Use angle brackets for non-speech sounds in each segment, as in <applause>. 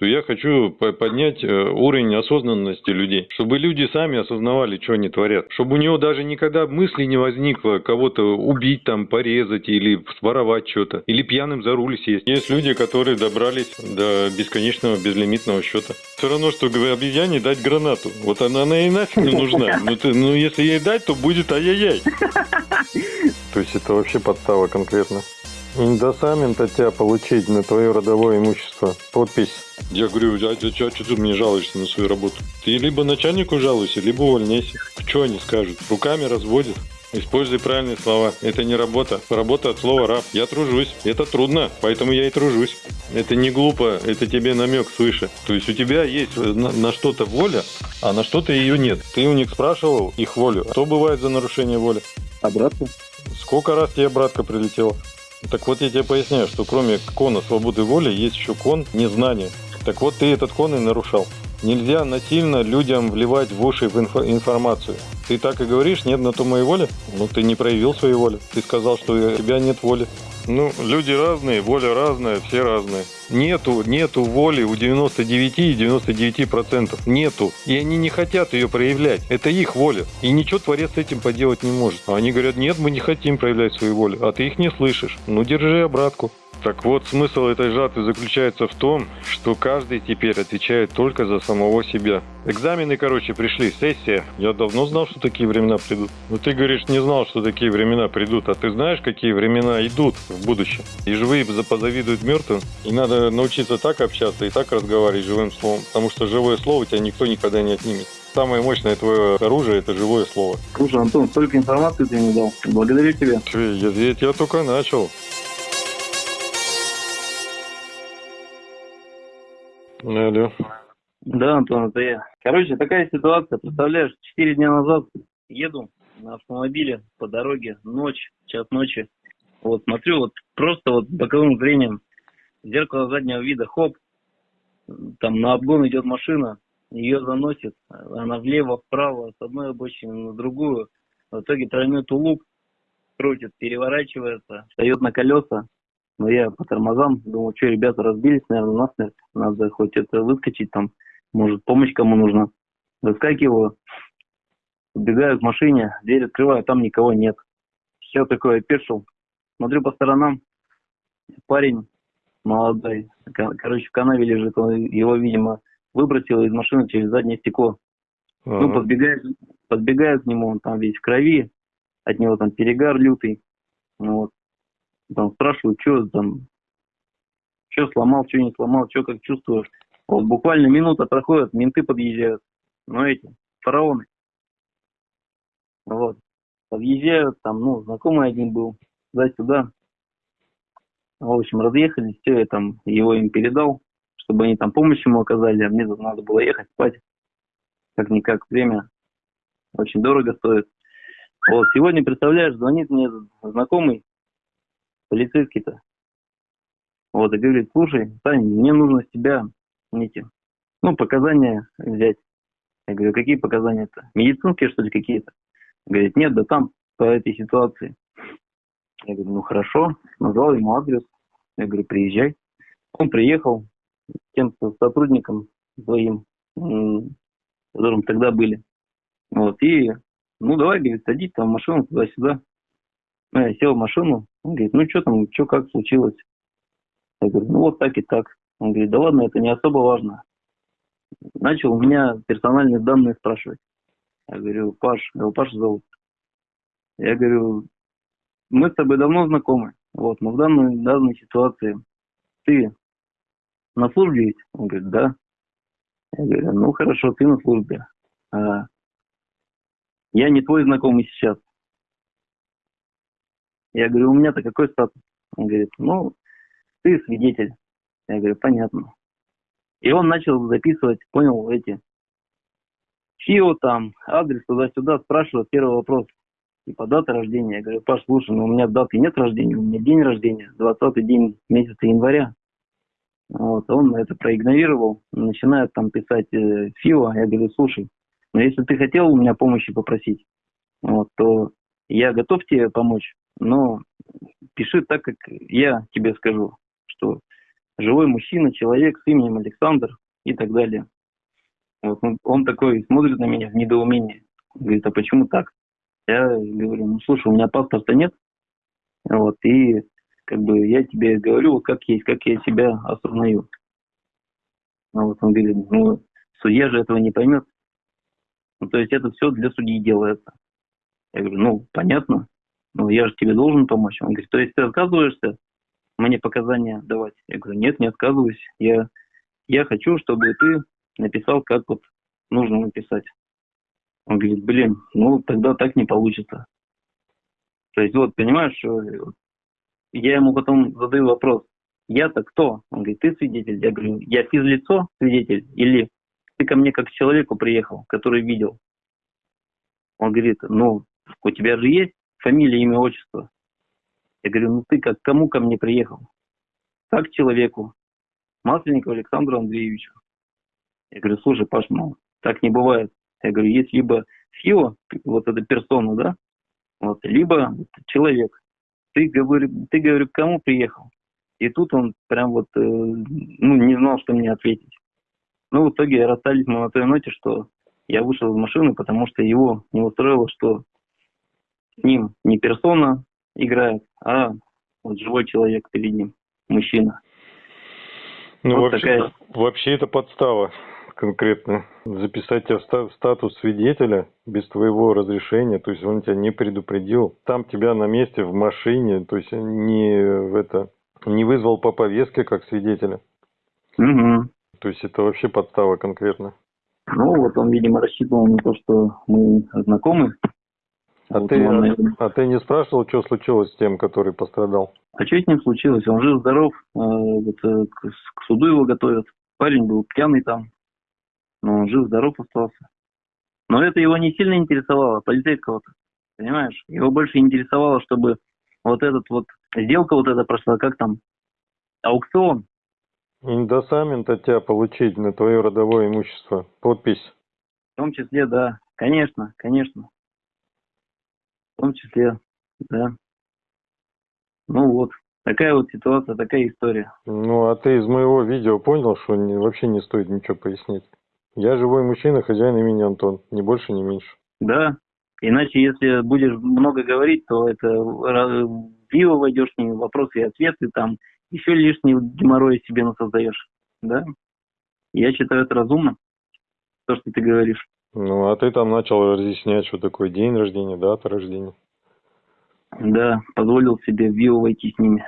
Я хочу поднять э, уровень осознанности людей, чтобы люди сами осознавали, что они творят. Чтобы у него даже никогда мысли не возникло кого-то убить, там, порезать или своровать что-то. Или пьяным за руль сесть. Есть люди, которые добрались до бесконечного безлимитного счета. Все равно, что обезьяне дать гранату. Вот она, она и нафиг не нужна. Ну, ты, ну, если ей дать, то будет ай-яй-яй. <laughs> То есть это вообще подстава конкретно. Индосамент от тебя получить на твое родовое имущество. Подпись. Я говорю, а, а, а что ты мне жалуешься на свою работу? Ты либо начальнику жалуйся, либо увольняйся. Что они скажут? Руками разводят. Используй правильные слова. Это не работа. Работа от слова раб. Я тружусь. Это трудно, поэтому я и тружусь. Это не глупо, это тебе намек свыше. То есть у тебя есть на, на что-то воля, а на что-то ее нет. Ты у них спрашивал их волю. Что бывает за нарушение воли? Обратно. Сколько раз тебе братка прилетела? Так вот я тебе поясняю, что кроме кона свободы воли есть еще кон незнания. Так вот ты этот кон и нарушал. Нельзя насильно людям вливать в уши в инфо- информацию. Ты так и говоришь, нет на то моей воли? Ну, ты не проявил своей воли. Ты сказал, что у тебя нет воли. Ну, люди разные, воля разная, все разные. Нету, нету воли у 99 и 99 процентов. Нету. И они не хотят ее проявлять. Это их воля. И ничего Творец с этим поделать не может. А они говорят, нет, мы не хотим проявлять свою волю. А ты их не слышишь. Ну, держи обратку. Так вот, смысл этой жатвы заключается в том, что каждый теперь отвечает только за самого себя. Экзамены, короче, пришли, сессия. Я давно знал, что такие времена придут. Но ты говоришь, не знал, что такие времена придут. А ты знаешь, какие времена идут в будущем? И живые позавидуют мертвым. И надо научиться так общаться и так разговаривать живым словом. Потому что живое слово тебя никто никогда не отнимет. Самое мощное твое оружие – это живое слово. Слушай, Антон, столько информации ты мне дал. Благодарю тебя. Я, я, я только начал. Алло. Да, Антон, это я. Короче, такая ситуация. Представляешь, четыре дня назад еду на автомобиле по дороге, ночь, час ночи. Вот смотрю, вот просто вот боковым зрением, зеркало заднего вида, хоп, там на обгон идет машина, ее заносит, она влево, вправо, с одной обочины на другую. В итоге тройной тулуп крутит, переворачивается, встает на колеса, но я по тормозам думал, что ребята разбились, наверное, насмерть. Надо хоть это выскочить там, может, помощь кому нужна. Выскакиваю, убегаю к машине, дверь открываю, там никого нет. Все такое опешил. Смотрю по сторонам, парень молодой, короче, в канаве лежит, он его, видимо, выбросил из машины через заднее стекло. Ага. Ну, подбегает, подбегает к нему, он там весь в крови, от него там перегар лютый. Ну, вот там спрашивают, что там, что сломал, что не сломал, что как чувствуешь. Вот буквально минута проходит, менты подъезжают. Ну, эти, фараоны. Вот. Подъезжают, там, ну, знакомый один был, туда-сюда. В общем, разъехались, все, я там его им передал, чтобы они там помощь ему оказали, а мне тут надо было ехать спать. Как-никак время очень дорого стоит. Вот, сегодня, представляешь, звонит мне знакомый, полицейский-то. Вот, и говорит, слушай, Сань, мне нужно с тебя эти, ну, показания взять. Я говорю, какие показания-то? Медицинские, что ли, какие-то? Говорит, нет, да там, по этой ситуации. Я говорю, ну, хорошо. Назвал ему адрес. Я говорю, приезжай. Он приехал тем сотрудником своим, которым тогда были. Вот, и, ну, давай, говорит, садись там в машину туда-сюда. Я сел в машину, он говорит, ну что там, что как случилось? Я говорю, ну вот так и так. Он говорит, да ладно, это не особо важно. Начал у меня персональные данные спрашивать. Я говорю, Паш, его Паша зовут. Я говорю, мы с тобой давно знакомы. Вот, но в данной, данной ситуации ты на службе ведь? Он говорит, да. Я говорю, ну хорошо, ты на службе. А я не твой знакомый сейчас. Я говорю, у меня-то какой статус? Он говорит, ну, ты свидетель. Я говорю, понятно. И он начал записывать, понял, эти ФИО там, адрес туда-сюда, спрашивает первый вопрос. Типа дата рождения. Я говорю, Паш, слушай, ну у меня даты нет рождения, у меня день рождения, 20-й день месяца января. Вот, он это проигнорировал, начинает там писать э, ФИО. Я говорю, слушай, ну если ты хотел у меня помощи попросить, вот, то я готов тебе помочь, но пиши так, как я тебе скажу, что живой мужчина, человек с именем Александр и так далее. Вот он, он такой смотрит на меня в недоумении. Говорит, а почему так? Я говорю, ну слушай, у меня паспорта нет. Вот, и как бы я тебе говорю, как есть, как я себя осознаю. Ну, вот он говорит, ну, судья же этого не поймет. Ну, то есть это все для судьи делается. Я говорю, ну, понятно, но я же тебе должен помочь. Он говорит, то есть ты отказываешься мне показания давать? Я говорю, нет, не отказываюсь. Я, я хочу, чтобы ты написал, как вот нужно написать. Он говорит, блин, ну тогда так не получится. То есть вот, понимаешь, я ему потом задаю вопрос, я-то кто? Он говорит, ты свидетель. Я говорю, я физлицо свидетель или ты ко мне как к человеку приехал, который видел? Он говорит, ну, у тебя же есть фамилия, имя, отчество. Я говорю, ну ты как кому ко мне приехал? Как к человеку. Масленникову Александру Андреевичу. Я говорю, слушай, Паш, ну, так не бывает. Я говорю, есть либо ФИО, вот эта персона, да, вот, либо человек. Ты, говорю, ты, говорю, к кому приехал? И тут он прям вот, э, ну, не знал, что мне ответить. Ну, в итоге расстались мы на той ноте, что я вышел из машины, потому что его не устроило, что с ним не персона играет, а вот живой человек перед ним, мужчина. Ну, вот вообще, такая... вообще это подстава конкретно записать тебя в статус свидетеля без твоего разрешения, то есть он тебя не предупредил, там тебя на месте в машине, то есть не в это не вызвал по повестке как свидетеля. Угу. То есть это вообще подстава конкретно. Ну вот он, видимо, рассчитывал на то, что мы знакомы. А, вот ты, он, а, а ты не спрашивал, что случилось с тем, который пострадал? А что с ним случилось? Он жив-здоров, э, вот, э, к, к суду его готовят. Парень был пьяный там, но он жив-здоров остался. Но это его не сильно интересовало, полицейского-то, понимаешь? Его больше интересовало, чтобы вот этот вот, сделка вот эта прошла, как там, аукцион. Индосамент от тебя получить на твое родовое имущество, подпись. В том числе, да, конечно, конечно. В том числе, да. Ну вот, такая вот ситуация, такая история. Ну, а ты из моего видео понял, что не, вообще не стоит ничего пояснить? Я живой мужчина, хозяин имени Антон, ни больше, ни меньше. Да, иначе если будешь много говорить, то это в пиво войдешь ними, вопросы и ответы, там еще лишний геморрой себе насоздаешь, да? Я считаю это разумно, то, что ты говоришь. Ну, а ты там начал разъяснять, что такое день рождения, дата рождения. Да, позволил себе в Вио войти с ними.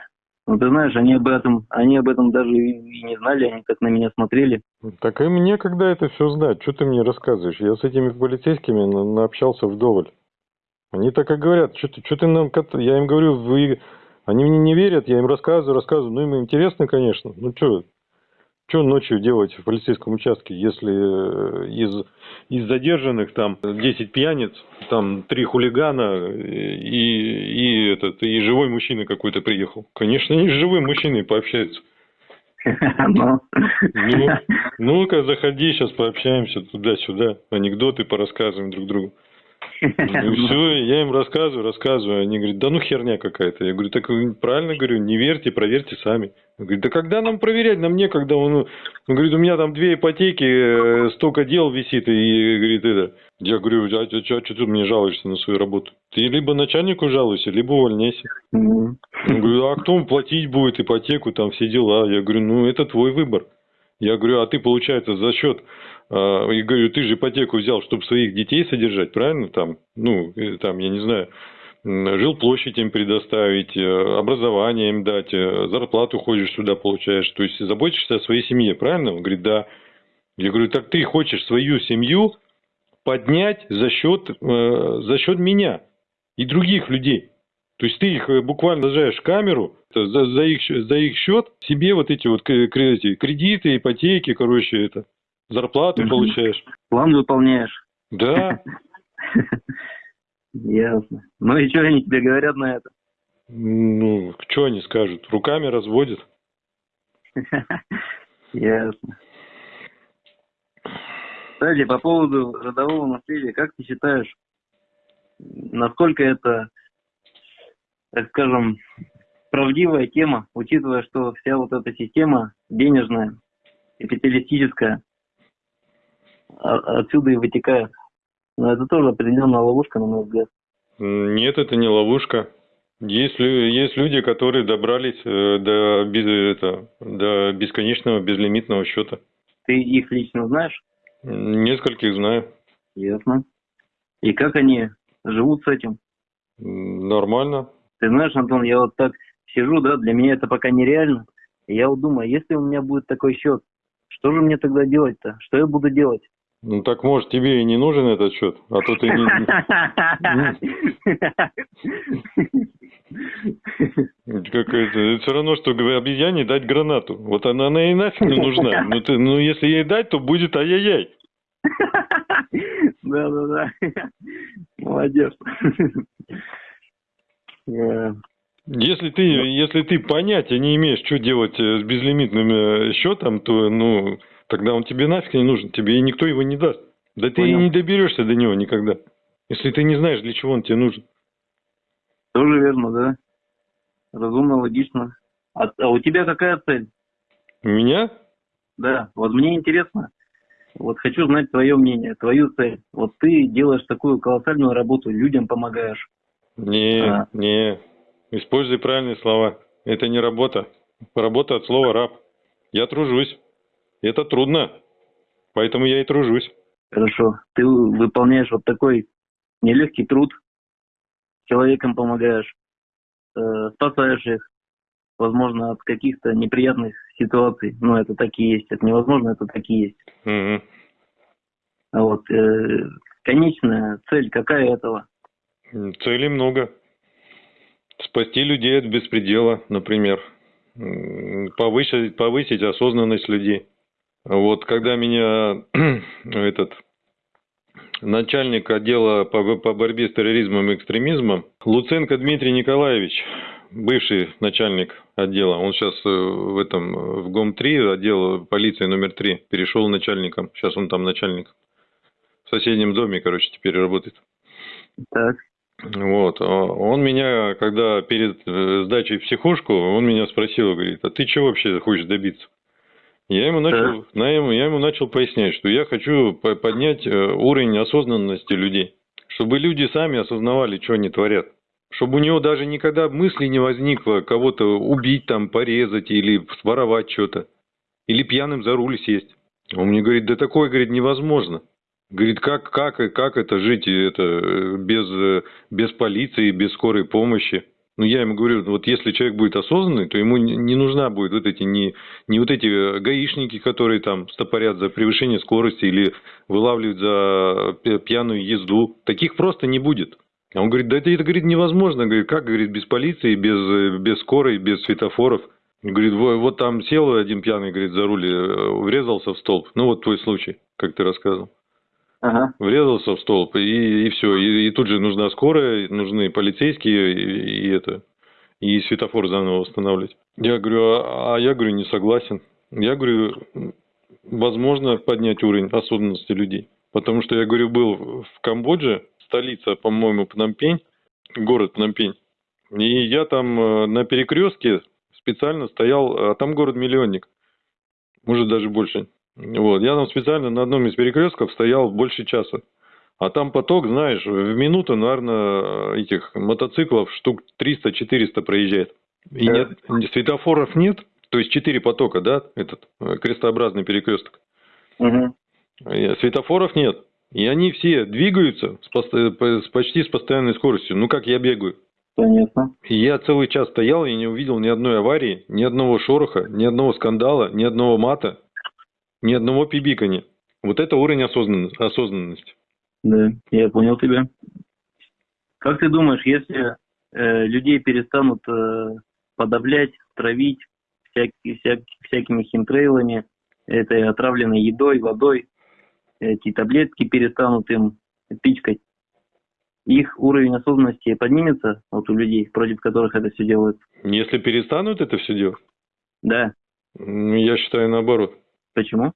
Ну, ты знаешь, они об этом, они об этом даже и не знали, они так на меня смотрели. Так и мне когда это все знать? Что ты мне рассказываешь? Я с этими полицейскими на, наобщался вдоволь. Они так и говорят, что ты, что ты нам... Я им говорю, вы... Они мне не верят, я им рассказываю, рассказываю. Ну, им интересно, конечно. Ну, что, что ночью делать в полицейском участке, если э, из, из задержанных там 10 пьяниц, там три хулигана и, и, этот, и живой мужчина какой-то приехал? Конечно, они с живым мужчиной пообщаются. <laughs> Ну, ну-ка, заходи, сейчас пообщаемся туда-сюда, анекдоты порассказываем друг другу. Ну <laughs> все, я им рассказываю, рассказываю. Они говорят, да ну херня какая-то. Я говорю, так правильно говорю, не верьте, проверьте сами. Он говорит, да когда нам проверять, нам некогда. Он, он говорит, у меня там две ипотеки, э, столько дел висит. И говорит, это. Я говорю, а, а, а что ты мне жалуешься на свою работу? Ты либо начальнику жалуйся, либо увольняйся. Он говорит, а кто платить будет ипотеку, там все дела? Я говорю, ну это твой выбор. Я говорю, а ты, получается, за счет и говорю, ты же ипотеку взял, чтобы своих детей содержать, правильно? Там, ну, э, там, я не знаю, жилплощадь им предоставить, э, образование им дать, э, зарплату ходишь сюда получаешь. То есть заботишься о своей семье, правильно? Он говорит, да. Я говорю, так ты хочешь свою семью поднять за счет, за счет меня и других людей. То есть ты их буквально сажаешь в камеру, за, за, их, за их счет себе вот эти вот кредиты, ипотеки, короче, это Зарплату угу. получаешь. План выполняешь. Да. <laughs> Ясно. Ну и что они тебе говорят на это? Ну, что они скажут? Руками разводят. <laughs> Ясно. Кстати, по поводу родового наследия, как ты считаешь, насколько это, так скажем, правдивая тема, учитывая, что вся вот эта система денежная, капиталистическая, отсюда и вытекает. Но это тоже определенная ловушка, на мой взгляд. Нет, это не ловушка. Есть, есть люди, которые добрались э, до, без- это, до бесконечного безлимитного счета. Ты их лично знаешь? Нескольких знаю. Ясно. И как они живут с этим? Нормально. Ты знаешь, Антон, я вот так сижу, да, для меня это пока нереально. И я вот думаю, если у меня будет такой счет, что же мне тогда делать-то? Что я буду делать? Ну так может тебе и не нужен этот счет, а то ты не... Как это, все равно, что обезьяне дать гранату. Вот она, она и нафиг не нужна. Ну, ты, ну если ей дать, то будет ай-яй-яй. Да, да, да. Молодец. Если ты, если ты понятия не имеешь, что делать э, с безлимитным э, счетом, то, ну, тогда он тебе нафиг не нужен, тебе и никто его не даст. Да ты и Понял. не доберешься до него никогда, если ты не знаешь, для чего он тебе нужен. Тоже верно, да. Разумно, логично. А, а у тебя какая цель? У меня? Да, вот мне интересно. Вот хочу знать твое мнение, твою цель. Вот ты делаешь такую колоссальную работу, людям помогаешь. Не, А. не. Используй правильные слова. Это не работа. Работа от слова раб. Я тружусь. Это трудно. Поэтому я и тружусь. Хорошо. Ты выполняешь вот такой нелегкий труд, человекам помогаешь, э, спасаешь их, возможно, от каких-то неприятных ситуаций. Ну, это такие есть. Это невозможно, это такие есть. Мгм. А Вот. э, конечная цель какая этого? Целей много. Спасти людей от беспредела, например. Повысить, повысить осознанность людей. Вот когда меня <clears throat> этот начальник отдела по, по борьбе с терроризмом и экстремизмом Луценко Дмитрий Николаевич, бывший начальник отдела, он сейчас э, в этом в ГОМ-3, отдел полиции номер 3, перешел начальником. Сейчас он там начальник. В соседнем доме, короче, теперь работает. Так. Вот, а он меня, когда перед э, сдачей в психушку, он меня спросил, говорит, а ты чего вообще хочешь добиться? Я ему начал, на ему- я ему начал пояснять, что я хочу по- поднять э, уровень осознанности людей, чтобы люди сами осознавали, что они творят. Чтобы у него даже никогда мысли не возникло кого-то убить, там, порезать или своровать что-то. Или пьяным за руль сесть. Он мне говорит, да такое, говорит, невозможно. Говорит, как, как, как это жить это, э, без, э, без полиции, без скорой помощи? Ну, я ему говорю, вот если человек будет осознанный, то ему не нужна будет вот эти, не, не вот эти э, гаишники, которые там стопорят за превышение скорости или вылавливают за пя- пьяную езду. Таких просто не будет. А он говорит, да это, это говорит, невозможно. Говорит, как, говорит, без полиции, без, э, без скорой, без светофоров. Говорит, «Во- вот там сел один пьяный, говорит, за руль, э, врезался в столб. Ну, вот твой случай, как ты рассказывал Ага. врезался в столб, и, и все. И, и тут же нужна скорая, нужны полицейские, и, и это, и светофор заново восстанавливать. Я говорю, а, а я говорю, не согласен. Я говорю, возможно поднять уровень осознанности людей. Потому что я говорю, был в Камбодже, столица, по-моему, Пномпень, город Пномпень. И я там э, на перекрестке специально стоял, а там город-миллионник, может даже больше. Вот, я там специально на одном из перекрестков стоял больше часа. А там поток, знаешь, в минуту, наверное, этих мотоциклов штук 300-400 проезжает. И нет, светофоров нет, то есть четыре потока, да, этот э, крестообразный перекресток. Угу. Э, Светофоров нет. И они все двигаются с, по- с почти с постоянной скоростью. Ну, как я бегаю. Понятно. И я целый час стоял и не увидел ни одной аварии, ни одного шороха, ни одного скандала, ни одного мата, ни одного пибикания. Вот это уровень осознанно- осознанности. Да, я понял тебя. Как ты думаешь, если э, людей перестанут э, подавлять, травить всякими, всякими химтрейлами, этой отравленной едой, водой, эти таблетки перестанут им пичкать, их уровень осознанности поднимется вот у людей, против которых это все делают? Если перестанут это все делать, Да. м, я считаю наоборот. Почему?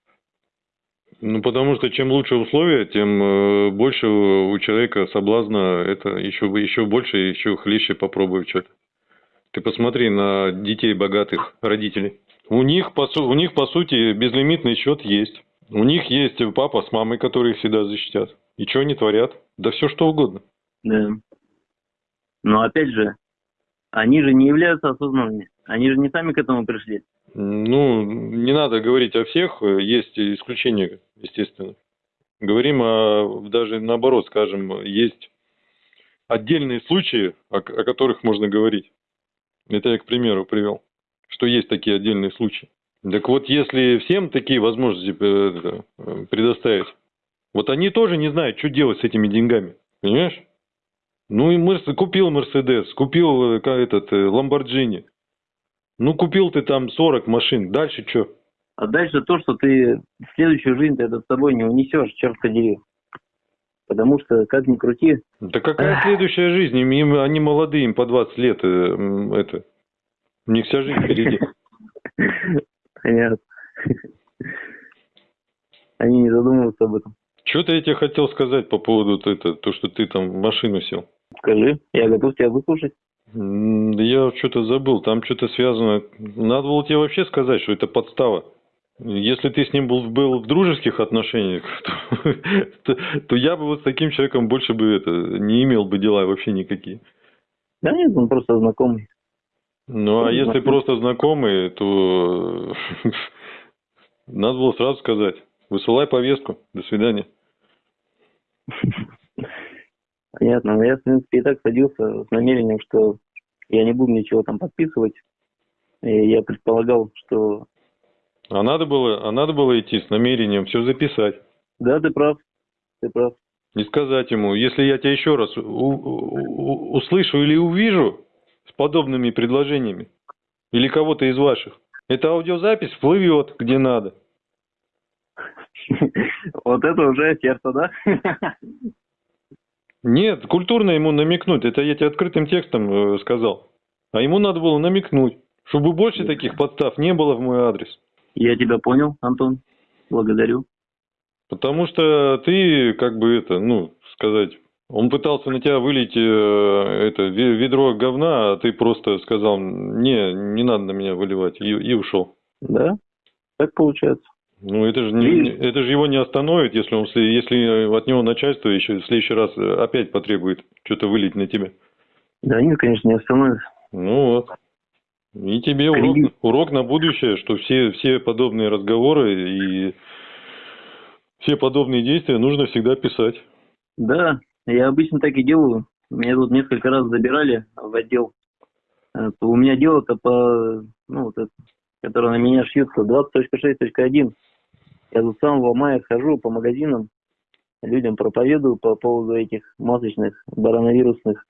Ну, потому что чем лучше условия, тем э, больше у человека соблазна это еще, еще больше, еще хлеще попробовать что-то. Ты посмотри на детей богатых родителей. У них, по, у них, по сути, безлимитный счет есть. У них есть папа с мамой, которые их всегда защитят. И что они творят? Да все что угодно. Да. Но опять же, они же не являются осознанными. Они же не сами к этому пришли. Ну, не надо говорить о всех, есть исключения, естественно. Говорим о, даже наоборот, скажем, есть отдельные случаи, о, о которых можно говорить. Это я к примеру привел, что есть такие отдельные случаи. Так вот, если всем такие возможности э, э, предоставить, вот они тоже не знают, что делать с этими деньгами, понимаешь? Ну и Мерс, купил Мерседес, купил э, этот Ламборджини. Ну купил ты там 40 машин, дальше что? А дальше то, что ты в следующую жизнь ты это с собой не унесешь, черт подери. Потому что, как ни крути, Да какая следующая жизнь? Им, им- они молодые, им по 20 лет. э, это. У них вся жизнь впереди. понятно. Они не задумываются об этом. Что-то я тебе хотел сказать по поводу вот это, то, что ты там в машину сел. Скажи, я готов тебя выслушать. Я что-то забыл, там что-то связано. Надо было тебе вообще сказать, что это подстава. Если ты с ним был, был в дружеских отношениях, <laughs> то, то- то я бы вот с таким человеком больше бы это не имел бы дела вообще никакие. Да нет, он просто знакомый. Ну, а Ну, если знакомый. просто знакомые, то <laughs> надо было сразу сказать. Высылай повестку. До свидания. <laughs> Понятно. Но я, в принципе, и так садился с намерением, что я не буду ничего там подписывать. И я предполагал, что А надо было, а надо было идти с намерением все записать. да, ты прав, ты прав. И сказать ему, если я тебя еще раз услышу или увижу с подобными предложениями, или кого-то из ваших, эта аудиозапись плывет где надо. <laughs> Вот это уже сердце, да? <laughs> Нет, культурно ему намекнуть. Это я тебе открытым текстом э, сказал. А ему надо было намекнуть, чтобы больше таких подстав не было в мой адрес. Я тебя понял, Антон. Благодарю. Потому что ты, как бы это, ну, сказать, он пытался на тебя вылить э, это ве- ведро говна, а ты просто сказал, не, не надо на меня выливать, и, и ушел. Да? Так получается. Ну, это же, не, это же его не остановит, если, он, если от него начальство еще в следующий раз э, опять потребует что-то вылить на тебя. Да нет, конечно, не остановится. Ну вот. И тебе урок, Кредит. урок на будущее, что все, все подобные разговоры и все подобные действия нужно всегда писать. Да, я обычно так и делаю. Меня тут несколько раз забирали в отдел. Э, У меня дело-то по, ну, вот это, которое на меня шьются, 20.6.1. Я с самого мая хожу по магазинам, людям проповедую по поводу этих масочных коронавирусных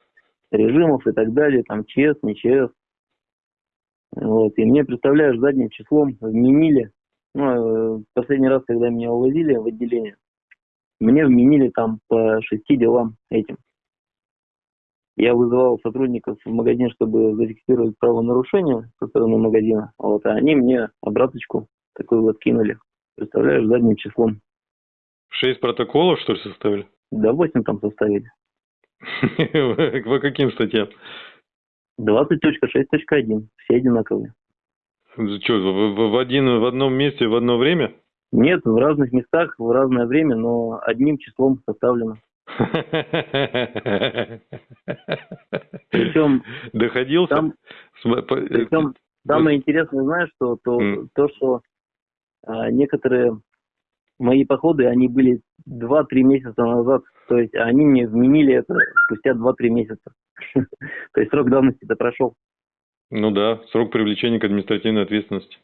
режимов и так далее, там ЧС, не ЧС. Вот. И мне, представляешь, задним числом вменили, ну, э, последний раз, когда меня увозили в отделение, мне вменили там по шести делам этим. Я вызывал сотрудников в магазин, чтобы зафиксировать правонарушение со стороны магазина, вот, а они мне обраточку такую вот кинули. Представляешь, задним числом. Шесть протоколов, что ли, составили? Да 8 там составили. <laughs> По каким статьям? 20.6.1. Все одинаковые. Что, в, в- один, в одном месте, в одно время? Нет, в разных местах, в разное время, но одним числом составлено. Причем <laughs> Доходился? там по- Причем самое интересное, знаешь, что то, то что некоторые мои походы, они были 2-3 месяца назад, то есть они мне вменили это спустя 2-3 месяца. <laughs> То есть срок давности-то прошел. Ну да, срок привлечения к административной ответственности.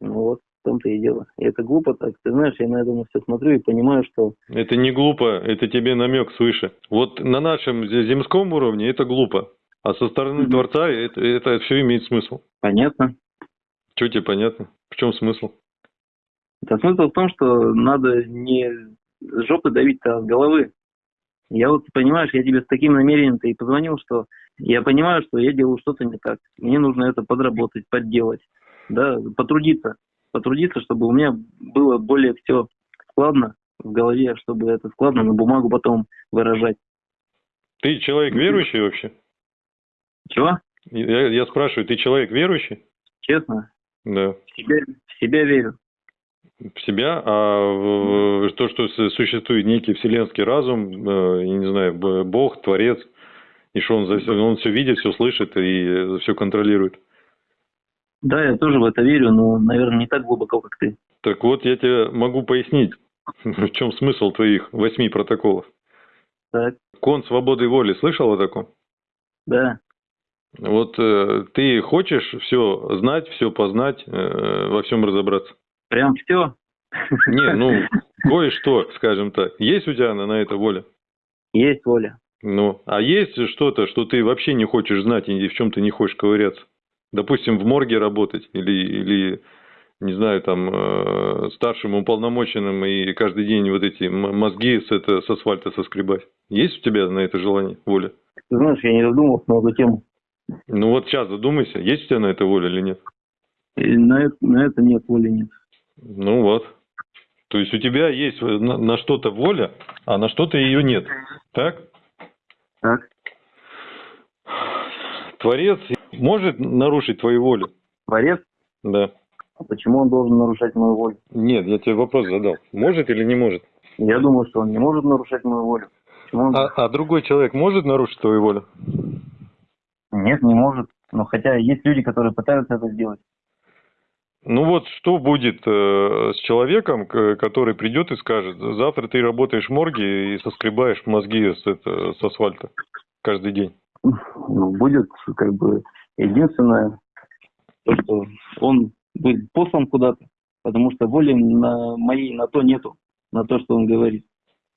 Ну вот, в том-то и дело. И это глупо так. Ты знаешь, я на это на все смотрю и понимаю, что Это не глупо, это тебе намек свыше. Вот на нашем зе- земском уровне это глупо, а со стороны Мгм. Творца это, это все имеет смысл. понятно. Что тебе понятно? В чем смысл? Это смысл в том, что надо не с жопы давить-то, а с головы. Я вот, понимаешь, я тебе с таким намерением-то и позвонил, что я понимаю, что я делаю что-то не так. Мне нужно это подработать, подделать, да, потрудиться. Потрудиться, чтобы у меня было более все складно в голове, чтобы это складно на бумагу потом выражать. Ты человек верующий вообще? Чего? Я, я спрашиваю, ты человек верующий? Честно, Да. в себя, в себя верю. В себя, а то, что существует некий вселенский разум, э, я не знаю, Бог, Творец, и что он, за он все видит, все слышит и все контролирует. Да, я тоже в это верю, но, наверное, не так глубоко, как ты. Так вот, я тебе могу пояснить, <laughs> в чем смысл твоих восьми протоколов. Так, Кон свободы воли, слышал о таком? да. Вот э, ты хочешь все знать, все познать, э, во всем разобраться? Прям все. Не, <laughs> ну, кое-что, скажем так. Есть у тебя на, на это воля? Есть воля. Ну, а есть что-то, что ты вообще не хочешь знать и в чем ты не хочешь ковыряться? Допустим, в морге работать или, или не знаю, там, э, старшим уполномоченным и каждый день вот эти мозги с, это, с асфальта соскребать. Есть у тебя на это желание, воля? Ты знаешь, я не задумывался на эту тему. Ну вот сейчас задумайся, есть у тебя на это воля или нет? И на, это, на это нет воли нет. Ну вот. То есть у тебя есть на, на что-то воля, а на что-то ее нет. Так? Так. Творец может нарушить твою волю? Творец? Да. А почему он должен нарушать мою волю? Нет, я тебе вопрос задал. Может или не может? Я думаю, что он не может нарушать мою волю. Он... А, а другой человек может нарушить твою волю? Нет, не может. Но хотя есть люди, которые пытаются это сделать. Ну вот что будет э, с человеком, который придет и скажет, завтра ты работаешь в морге и соскребаешь мозги с, это, с асфальта каждый день. Ну, будет как бы единственное, то, что он будет послан куда-то, потому что воли на моей на то нету, на то, что он говорит.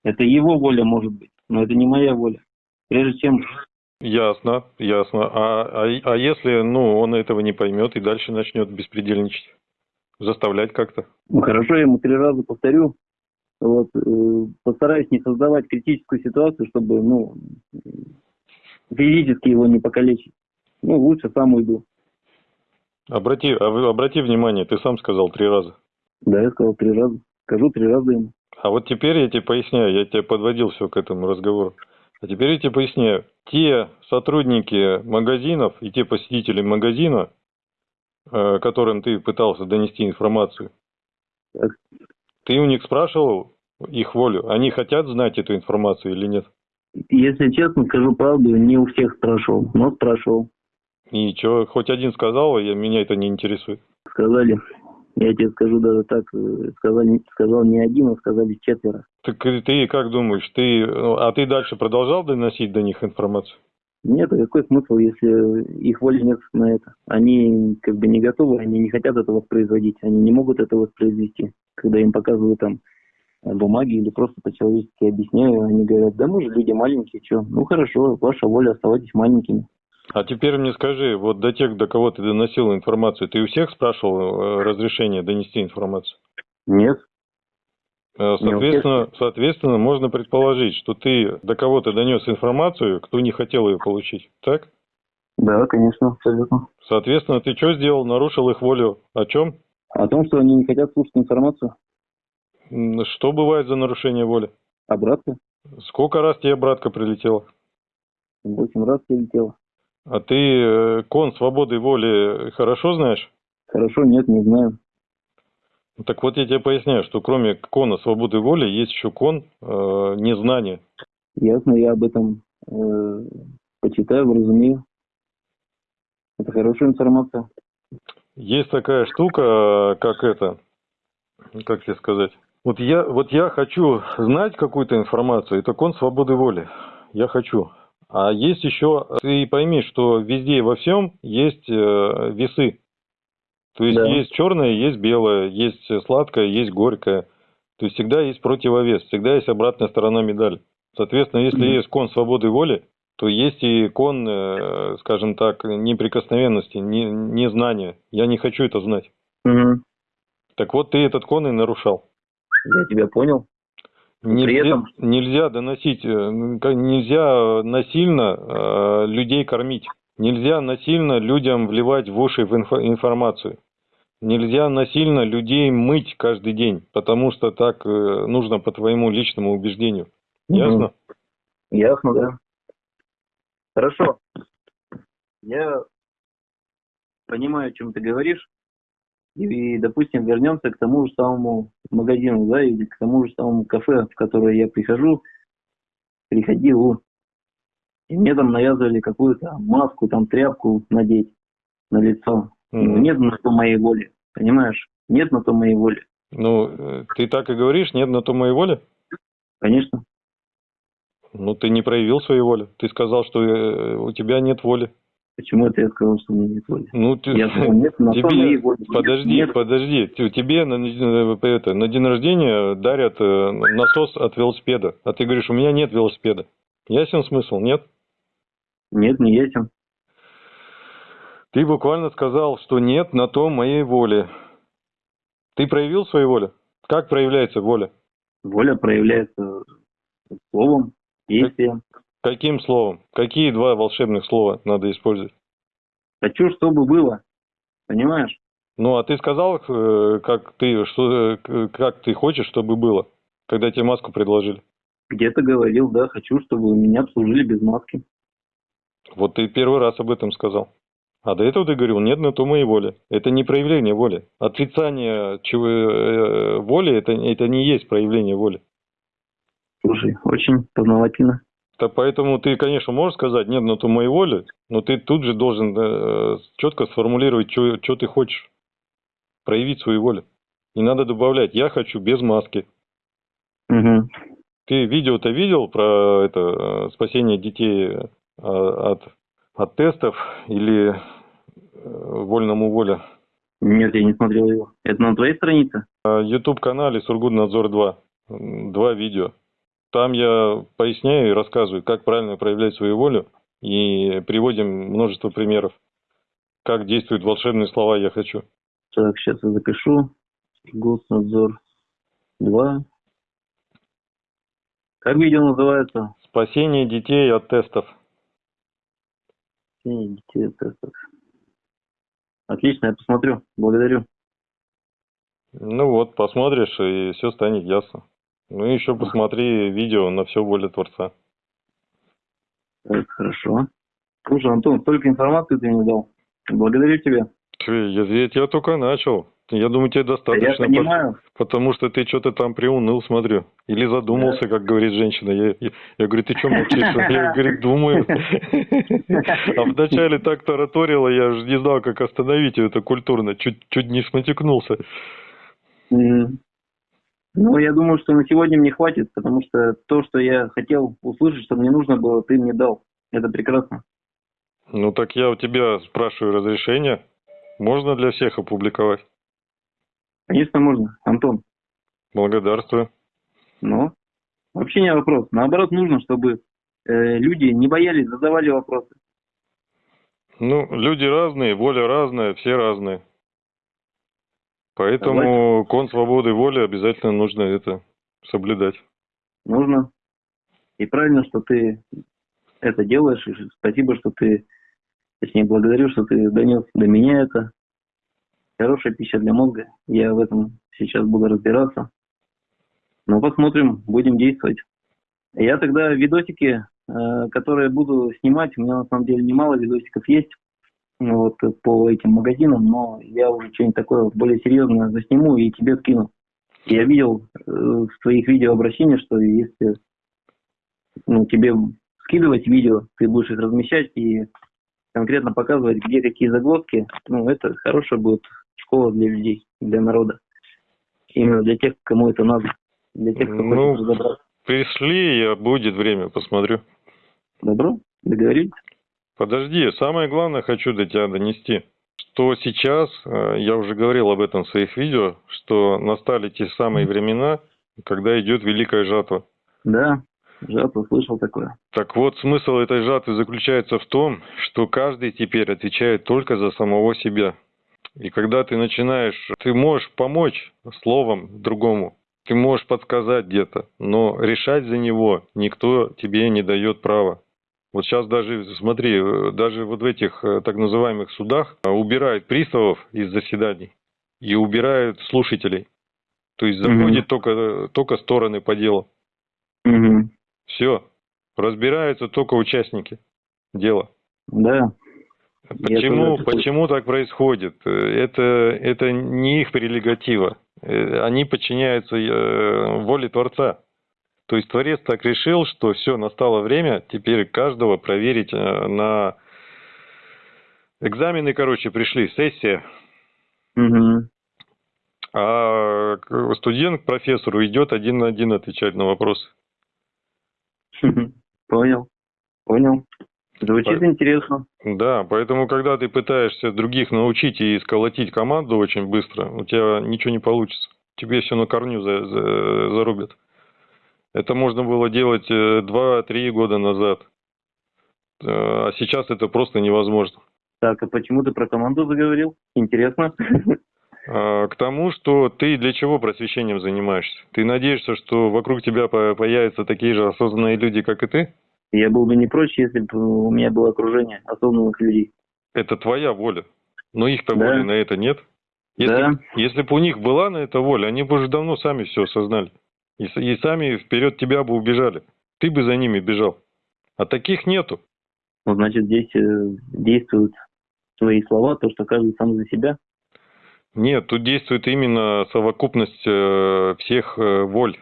Это его воля может быть, но это не моя воля. Прежде чем Ясно, ясно. А, а, а если ну, он этого не поймет и дальше начнет беспредельничать? Заставлять как-то? Ну, хорошо, я ему три раза повторю. Вот, э, постараюсь не создавать критическую ситуацию, чтобы, ну, физически его не покалечить. Ну, лучше сам уйду. Обрати, а вы- обрати внимание, ты сам сказал три раза. Да, я сказал три раза. Скажу три раза ему. А вот теперь я тебе поясняю, я тебе подводил все к этому разговору. А теперь я тебе поясняю. Те сотрудники магазинов и те посетители магазина, которым ты пытался донести информацию, Так. ты у них спрашивал их волю? Они хотят знать эту информацию или нет? Если честно, скажу правду, не у всех спрашивал, но спрашивал. И что, хоть один сказал, я, меня это не интересует. Сказали, я тебе скажу даже так, э, сказали, сказал не один, а сказали четверо. Так ты как думаешь, ты, ну, а ты дальше продолжал доносить до них информацию? Нет, а какой смысл, если их воли нет на это? Они как бы не готовы, они не хотят это воспроизводить, они не могут это воспроизвести. Когда им показывают там бумаги или просто по-человечески объясняю, они говорят, да мы же люди маленькие, что? Ну хорошо, ваша воля, оставайтесь маленькими. А теперь мне скажи, вот до тех, до кого ты доносил информацию, ты у всех спрашивал э, разрешение донести информацию? Нет. Э, Соответственно, соответственно, можно предположить, что ты до кого-то донес информацию, кто не хотел ее получить, так? Да, конечно, абсолютно. Соответственно, ты что сделал? Нарушил их волю. О чем? О том, что они не хотят слушать информацию, Что бывает за нарушение воли? обратно, Сколько раз тебе братка прилетела? восемь раз прилетело. А ты э, кон свободы воли хорошо знаешь? Хорошо, нет, не знаю. Так вот я тебе поясняю, что кроме кона свободы воли есть еще кон э, незнания. Ясно, я об этом э, почитаю, разумею. Это хорошая информация. Есть такая штука, как это, как тебе сказать. Вот я, вот я хочу знать какую-то информацию, это кон свободы воли. Я хочу. А есть еще, ты пойми, что везде и во всем есть э, весы. То есть Да. есть черное, есть белое, есть сладкое, есть горькое. То есть всегда есть противовес, всегда есть обратная сторона медали. Соответственно, если Мгм. есть кон свободы воли, то есть и кон, э, скажем так, неприкосновенности, не, незнания. Я не хочу это знать. Мгм. Так вот, ты этот кон и нарушал. Я тебя понял. Нельзя, При этом- нельзя доносить, э, ка- нельзя насильно э, людей кормить. Нельзя насильно людям вливать в уши в инфо- информацию. Нельзя насильно людей мыть каждый день, потому что так э, нужно по твоему личному убеждению. Ясно? Ясно, да. Хорошо. Я понимаю, о чем ты говоришь. И, допустим, вернемся к тому же самому магазину, да, или к тому же самому кафе, в которое я прихожу, приходил, и мне там навязывали какую-то маску, там тряпку надеть на лицо. Mm-hmm. Нет на то моей воли, понимаешь? Нет на то моей воли. Ну, э, ты так и говоришь, нет на то моей воли? Конечно. Ну, ты не проявил своей воли. Ты сказал, что э, у тебя нет воли. Почему это я сказал, что у меня нет воли? Ну, ты... Я сказал, нет, на тебе... моей воли. Подожди, нет. подожди. Тебе на, это, на день рождения дарят э, насос от велосипеда. А ты говоришь, у меня нет велосипеда. Ясен смысл, нет? Нет, не ясен. Ты буквально сказал, что нет на то моей воли. Ты проявил свою волю? Как проявляется воля? Воля проявляется словом, действием. Каким словом? Какие два волшебных слова надо использовать? Хочу, чтобы было. Понимаешь? Ну, а ты сказал, э, как ты, что, э, как ты хочешь, чтобы было, когда тебе маску предложили? Где-то говорил, да, хочу, чтобы меня обслужили без маски. Вот ты первый раз об этом сказал. А до этого ты говорил, нет на то моей воли. Это не проявление воли. Отрицание чего, э, воли это, это не есть проявление воли. Слушай, очень познавательно. Так поэтому ты, конечно, можешь сказать, нет на то моей воли, но ты тут же должен э, четко сформулировать, что ты хочешь. Проявить свою волю. Не надо добавлять, я хочу без маски. Угу. Ты видео-то видел про это э, спасение детей э, от от тестов или э, вольному воля? Нет, я не смотрел его. Это на твоей странице? YouTube-канале Сургутнадзор 2. Два видео. Там я поясняю и рассказываю, как правильно проявлять свою волю. И приводим множество примеров, как действуют волшебные слова «я хочу». Так, сейчас я запишу. Госнадзор 2. Как видео называется? Спасение детей от тестов. Отлично, я посмотрю. Благодарю. Ну вот, посмотришь, и все станет ясно. Ну и еще посмотри видео на все воля Творца. Так, хорошо. Слушай, Антон, столько информации ты мне дал. Благодарю тебя. Я, я, я только начал. Я думаю, тебе достаточно. Я понимаю. Потому что ты что-то там приуныл, смотрю. Или задумался, как говорит женщина. Я, я, я говорю, ты что молчишь? Я, говорю, думаю. А вначале так тараторила, я же не знал, как остановить это культурно. Чуть, чуть не сматекнулся. Ну, я думаю, что на сегодня мне хватит, потому что то, что я хотел услышать, что мне нужно было, ты мне дал. Это прекрасно. Ну, так я у тебя спрашиваю разрешение. Можно для всех опубликовать? Конечно, можно. Антон. Благодарствую. Ну, вообще не вопрос. Наоборот, нужно, чтобы э, люди не боялись, задавали вопросы. Ну, люди разные, воля разная, все разные. Поэтому Давайте. кон свободы воли обязательно нужно это соблюдать. Нужно. И правильно, что ты это делаешь. И спасибо, что ты, точнее, благодарю, что ты донес до меня это хорошая пища для мозга. Я в этом сейчас буду разбираться. Ну, посмотрим, будем действовать. Я тогда видосики, э, которые буду снимать, у меня на самом деле немало видосиков есть вот, по этим магазинам, но я уже что-нибудь такое более серьезное засниму и тебе скину. Я видел э, в твоих видеообращениях, что если ну, тебе скидывать видео, ты будешь их размещать и конкретно показывать, где какие загвоздки, ну, это хорошая будет школа для людей, для народа. Именно для тех, кому это надо. Для тех, кто ну, хочет разобраться. Пришли, я будет время, посмотрю. Добро, договорились. Подожди, самое главное хочу до тебя донести, что сейчас, э, я уже говорил об этом в своих видео, что настали те самые времена, когда идет великая жатва. Да, жатва, слышал такое. Так вот, смысл этой жатвы заключается в том, что каждый теперь отвечает только за самого себя. И когда ты начинаешь, ты можешь помочь словом другому, ты можешь подсказать где-то, но решать за него никто тебе не дает права. Вот сейчас даже, смотри, даже вот в этих э, так называемых судах э, убирают приставов из заседаний и убирают слушателей. То есть заходят mm только, только стороны по делу. mm Все. Разбираются только участники дела. Да. Почему, почему так происходит? Это, это не их прерогатива. Э, они подчиняются э, воле Творца. То есть Творец так решил, что все, настало время теперь каждого проверить э, на экзамены, короче, пришли, сессия. Угу. А студент к профессору идет один на один отвечать на вопросы. Понял, понял. Звучит интересно. Да, поэтому, когда ты пытаешься других научить и сколотить команду очень быстро, у тебя ничего не получится. Тебе все на корню за, за, зарубят. Это можно было делать 2-3 э, года назад. Э, а сейчас это просто невозможно. Так, а почему ты про команду заговорил? Интересно. <laughs> А, к тому, что ты для чего просвещением занимаешься? Ты надеешься, что вокруг тебя появятся такие же осознанные люди, как и ты? Я был бы не прочь, если бы у меня было окружение осознанных людей. Это твоя воля. Но их-то да. воли на это нет. Если, да. если бы у них была на это воля, они бы уже давно сами все осознали. И, и сами вперед тебя бы убежали. Ты бы за ними бежал. А таких нету. Ну, значит, здесь э, действуют твои слова, то, что каждый сам за себя. Нет, тут действует именно совокупность э, всех э, воль,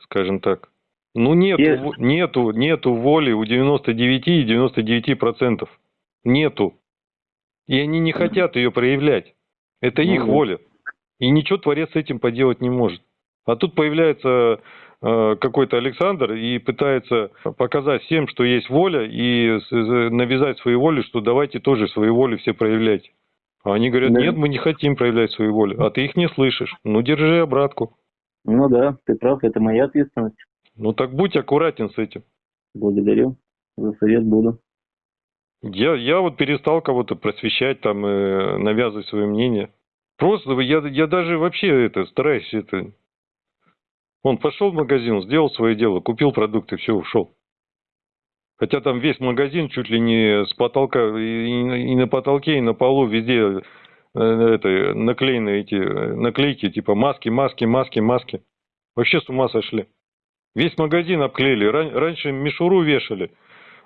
скажем так. Ну нету, yes. нету, нету воли у 99 и 99 процентов. Нету. И они не хотят ее проявлять. Это их ну, воля. И ничего Творец с этим поделать не может. А тут появляется э, какой-то Александр и пытается показать всем, что есть воля, и навязать свою волю, что давайте тоже свою волю все проявлять. А они говорят, да. нет, мы не хотим проявлять свою волю. А ты их не слышишь. Ну, держи обратку. Ну да, ты прав, это моя ответственность. Ну так будь аккуратен с этим. Благодарю. За совет буду. Я, я вот перестал кого-то просвещать, там, э, навязывать свое мнение. Просто я, я даже вообще это стараюсь это... Он пошел в магазин, сделал свое дело, купил продукты, все, ушел. Хотя там весь магазин чуть ли не с потолка, и, и на потолке, и на полу везде э, это, наклеены эти э, наклейки, типа маски, маски, маски, маски. Вообще с ума сошли. Весь магазин обклеили. Ран, раньше мишуру вешали,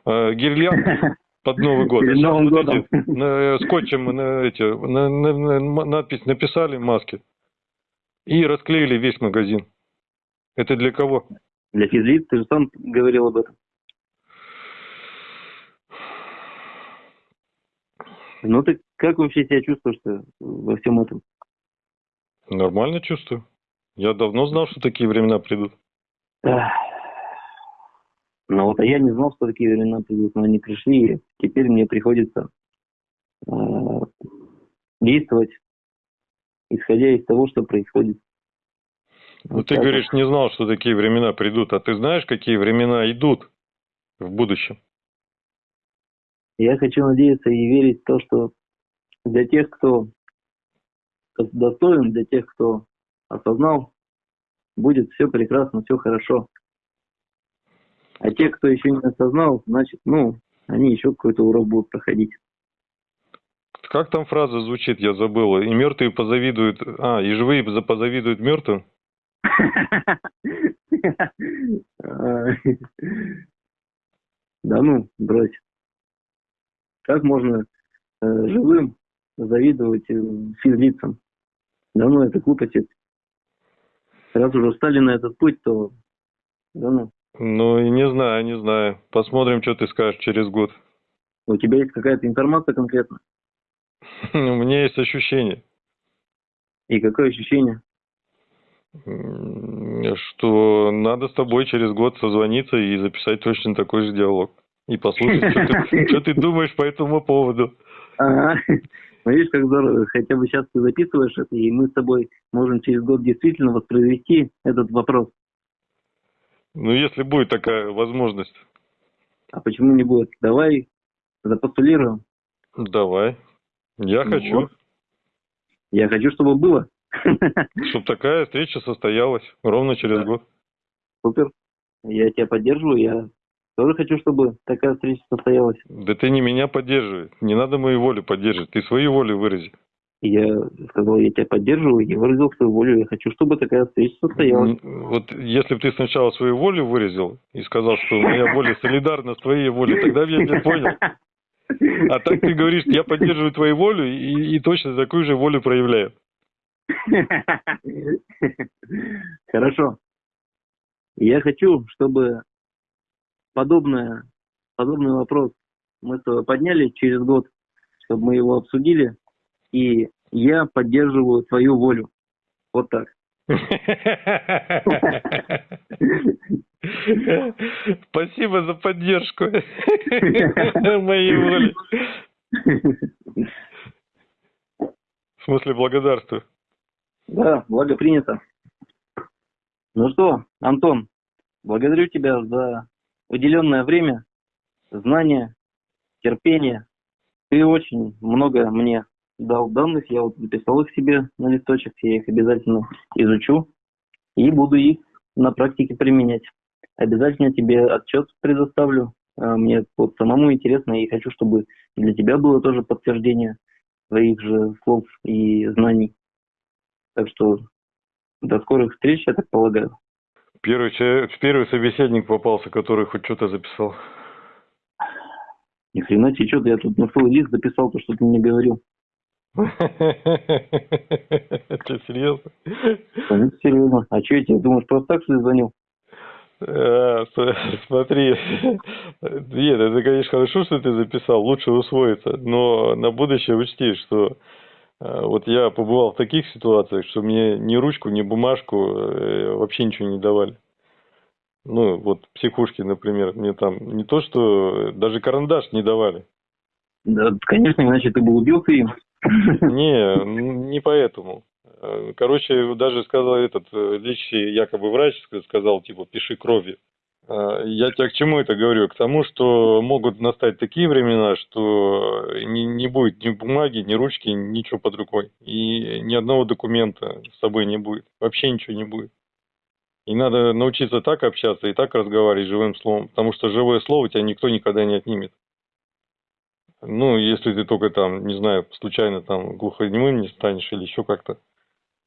э, гирлянды под Новый год. <laughs> Перед Новым вот годом. Эти, на, э, скотчем на, эти, на, на, на, надпись написали маски и расклеили весь магазин. Это для кого? Для физлиц, ты же сам говорил об этом. Ну ты как вообще себя чувствуешь во всем этом? Нормально чувствую. Я давно знал, что такие времена придут. Ну вот, а я не знал, что такие времена придут, но они пришли, и теперь мне приходится э, действовать, исходя из того, что происходит. Ну вот ты говоришь, не знал, что такие времена придут, а ты знаешь, какие времена идут в будущем? Я хочу надеяться и верить в то, что для тех, кто достоин, для тех, кто осознал будет все прекрасно, все хорошо. А те, кто еще не осознал, значит, ну, они еще какой-то урок будут проходить. Как там фраза звучит, я забыл. И мертвые позавидуют... А, и живые позавидуют мертвым? <laughs> Да ну, брось. Как можно э, живым завидовать э, физлицам? Да ну, это глупость раз уже встали на этот путь, то ну. Ну, не знаю, не знаю. Посмотрим, что ты скажешь через год. У тебя есть какая-то информация конкретно? <laughs> У меня есть ощущение. И какое ощущение? Что надо с тобой через год созвониться и записать точно такой же диалог. И послушать, <laughs> что ты думаешь по этому поводу. Ага. Ну, видишь, как здорово, хотя бы сейчас ты записываешь это, и мы с тобой можем через год действительно воспроизвести этот вопрос. Ну, если будет такая возможность. А почему не будет? Давай запостулируем. Давай. Я ну, хочу. Вот. Я хочу, чтобы было. <laughs> Чтобы такая встреча состоялась ровно через да. год. Супер. Я тебя поддерживаю, я тоже хочу, чтобы такая встреча состоялась. Да ты не меня поддерживай. Не надо мою волю поддерживать. Ты свою волю вырази. Я сказал, я тебя поддерживаю, я выразил свою волю, я хочу, чтобы такая встреча состоялась. Вот если бы ты сначала свою волю выразил и сказал, что моя воля солидарна с твоей волей, тогда я тебя понял. А так ты говоришь, я поддерживаю твою волю и, и точно такую же волю проявляю. Хорошо. Я хочу, чтобы подобное, подобный вопрос мы с тобой подняли через год, чтобы мы его обсудили, и я поддерживаю твою волю. Вот так. <laughs> Спасибо за поддержку <laughs> моей воли. В смысле, благодарствую. Да, благо принято. Ну что, Антон, благодарю тебя за уделенное время, знания, терпение. Ты очень много мне дал данных, я вот записал их себе на листочек, я их обязательно изучу и буду их на практике применять. Обязательно тебе отчет предоставлю. А, мне вот самому интересно и хочу, чтобы для тебя было тоже подтверждение твоих же слов и знаний. Так что до скорых встреч, я так полагаю. Первый, человек, первый собеседник попался, который хоть что-то записал. Ни хрена тебе, что-то я тут на свой лист записал то, что ты мне говорил. <laughs> Что, серьезно? Конечно, серьезно. А что я тебе, думаешь, просто так, что звонил? А, смотри, <laughs> нет, это, конечно, хорошо, что ты записал, лучше усвоиться, но на будущее учти, что вот я побывал в таких ситуациях, что мне ни ручку, ни бумажку э, вообще ничего не давали. Ну, вот психушки, например, мне там не то, что даже карандаш не давали. Да, конечно, иначе ты бы убился им. Не, не поэтому. Короче, даже сказал этот э, лечащий якобы врач, сказал, типа, пиши кровью. А, я тебе к чему это говорю? К тому, что могут настать такие времена, что не, не будет ни бумаги, ни ручки, ничего под рукой. И ни одного документа с собой не будет. Вообще ничего не будет. И надо научиться так общаться и так разговаривать живым словом, потому что живое слово тебя никто никогда не отнимет. Ну, если ты только там, не знаю, случайно там глухонемым не станешь или еще как-то.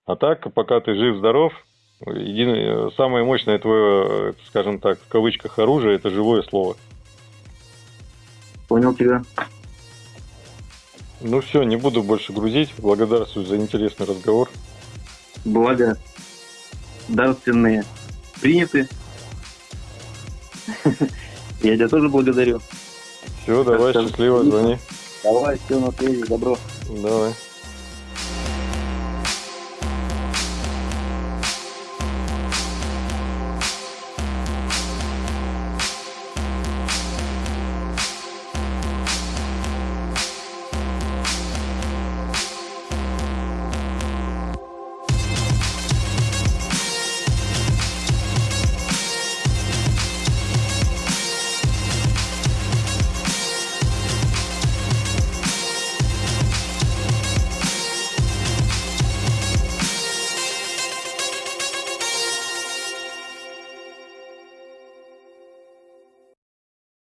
А так, пока ты жив-здоров, единое, самое мощное твое, скажем так, в кавычках оружие, это живое слово. Понял тебя. Ну все, не буду больше грузить. Благодарствую за интересный разговор. Благо, дарственные приняты. <laughs> Я тебя тоже благодарю. Все, давай, счастливо, звони. Давай, все на связи, добро. Давай.